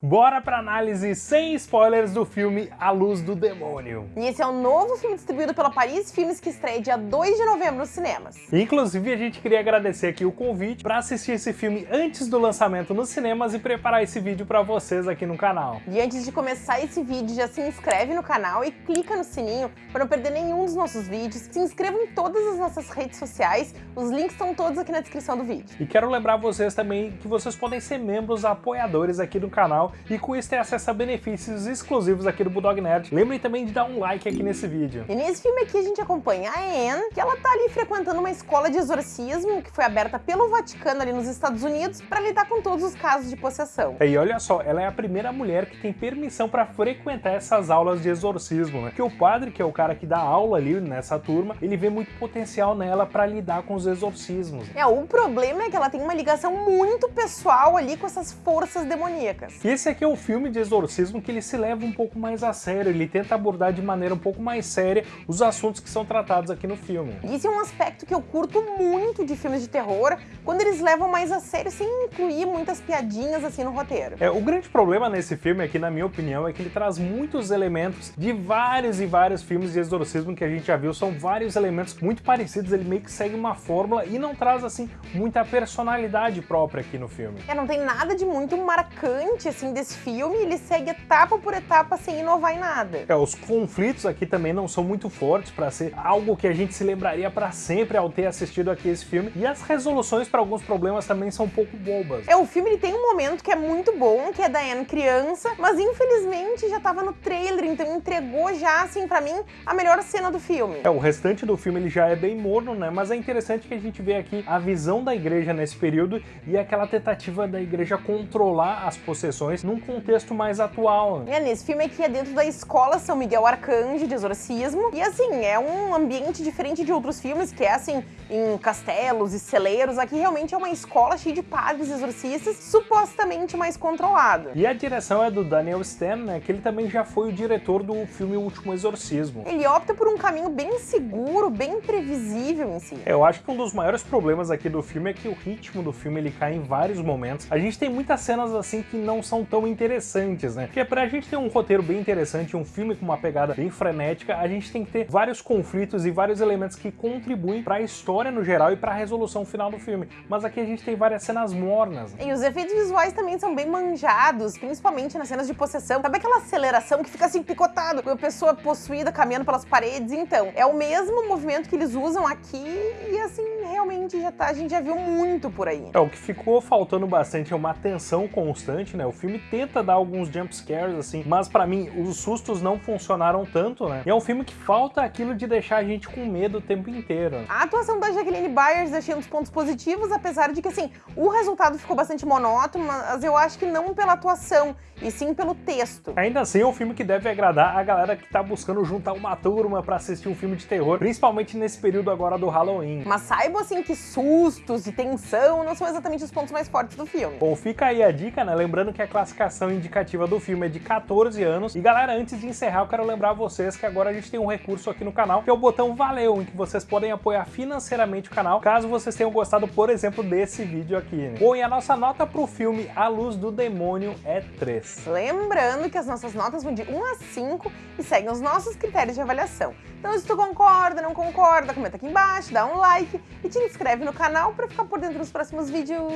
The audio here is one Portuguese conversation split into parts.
Bora pra análise sem spoilers do filme A Luz do Demônio. E esse é o um novo filme distribuído pela Paris Filmes que estreia dia 2 de novembro nos cinemas. Inclusive, a gente queria agradecer aqui o convite para assistir esse filme antes do lançamento nos cinemas e preparar esse vídeo para vocês aqui no canal. E antes de começar esse vídeo, já se inscreve no canal e clica no sininho para não perder nenhum dos nossos vídeos. Se inscreva em todas as nossas redes sociais, os links estão todos aqui na descrição do vídeo. E quero lembrar vocês também que vocês podem ser membros apoiadores aqui do canal e com isso ter acesso a benefícios exclusivos aqui do Bulldog Nerd. Lembrem também de dar um like aqui nesse vídeo. E nesse filme aqui a gente acompanha a Anne, que ela tá ali frequentando uma escola de exorcismo que foi aberta pelo Vaticano ali nos Estados Unidos para lidar com todos os casos de possessão. E olha só, ela é a primeira mulher que tem permissão para frequentar essas aulas de exorcismo, né? Que o padre, que é o cara que dá aula ali nessa turma, ele vê muito potencial nela para lidar com os exorcismos. É, o problema é que ela tem uma ligação muito pessoal ali com essas forças demoníacas. E esse aqui é um filme de exorcismo que ele se leva um pouco mais a sério, ele tenta abordar de maneira um pouco mais séria os assuntos que são tratados aqui no filme. Isso é um aspecto que eu curto muito de filmes de terror, quando eles levam mais a sério sem incluir muitas piadinhas assim no roteiro. É, o grande problema nesse filme aqui, na minha opinião, é que ele traz muitos elementos de vários e vários filmes de exorcismo que a gente já viu, são vários elementos muito parecidos, ele meio que segue uma fórmula e não traz assim muita personalidade própria aqui no filme. É, não tem nada de muito marcante assim desse filme, ele segue etapa por etapa sem inovar em nada. É, os conflitos aqui também não são muito fortes para ser algo que a gente se lembraria para sempre ao ter assistido aqui esse filme, e as resoluções para alguns problemas também são um pouco bobas. É, o filme ele tem um momento que é muito bom, que é da Anne criança, mas infelizmente já tava no trailer, então entregou já, assim, para mim, a melhor cena do filme. É, o restante do filme ele já é bem morno, né, mas é interessante que a gente vê aqui a visão da igreja nesse período e aquela tentativa da igreja controlar as possessões num contexto mais atual. É, nesse filme aqui é dentro da escola São Miguel Arcanjo de exorcismo, e assim, é um ambiente diferente de outros filmes, que é assim, em castelos e celeiros, aqui realmente é uma escola cheia de padres exorcistas, supostamente mais controlada. E a direção é do Daniel Stan, né, que ele também já foi o diretor do filme O Último Exorcismo. Ele opta por um caminho bem seguro, bem previsível em si. É, eu acho que um dos maiores problemas aqui do filme é que o ritmo do filme ele cai em vários momentos. A gente tem muitas cenas assim que não são tão interessantes, né? Porque pra gente ter um roteiro bem interessante, um filme com uma pegada bem frenética, a gente tem que ter vários conflitos e vários elementos que contribuem para a história no geral e para a resolução final do filme. Mas aqui a gente tem várias cenas mornas. Né? E os efeitos visuais também são bem manjados, principalmente nas cenas de possessão. Sabe aquela aceleração que fica assim picotado, com a pessoa possuída caminhando pelas paredes? Então, é o mesmo movimento que eles usam aqui e assim, realmente já tá, a gente já viu muito por aí. É, o que ficou faltando bastante é uma tensão constante, né? O filme tenta dar alguns jump scares, assim, mas para mim os sustos não funcionaram tanto, né? E é um filme que falta aquilo de deixar a gente com medo o tempo inteiro. A atuação da Jacqueline Byers achei um dos pontos positivos, apesar de que, assim, o resultado ficou bastante monótono, mas eu acho que não pela atuação, e sim pelo texto. Ainda assim, é um filme que deve agradar a galera que tá buscando juntar uma turma pra assistir um filme de terror, principalmente nesse período agora do Halloween. Mas saibam, assim, que sustos e tensão não são exatamente os pontos mais fortes do filme. Bom, fica aí a dica, né? Lembrando que a classificação indicativa do filme é de 14 anos. E galera, antes de encerrar, eu quero lembrar vocês que agora a gente tem um recurso aqui no canal, que é o botão Valeu, em que vocês podem apoiar financeiramente o canal, caso vocês tenham gostado, por exemplo, desse vídeo aqui. Né? Bom, e a nossa nota pro filme A Luz do Demônio é 3. Lembrando que as nossas notas vão de 1 a 5 e seguem os nossos critérios de avaliação. Então se tu concorda, não concorda, comenta aqui embaixo, dá um like e te inscreve no canal para ficar por dentro dos próximos vídeos.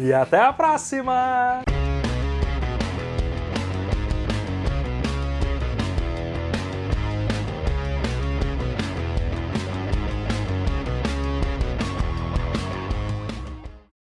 E até a próxima!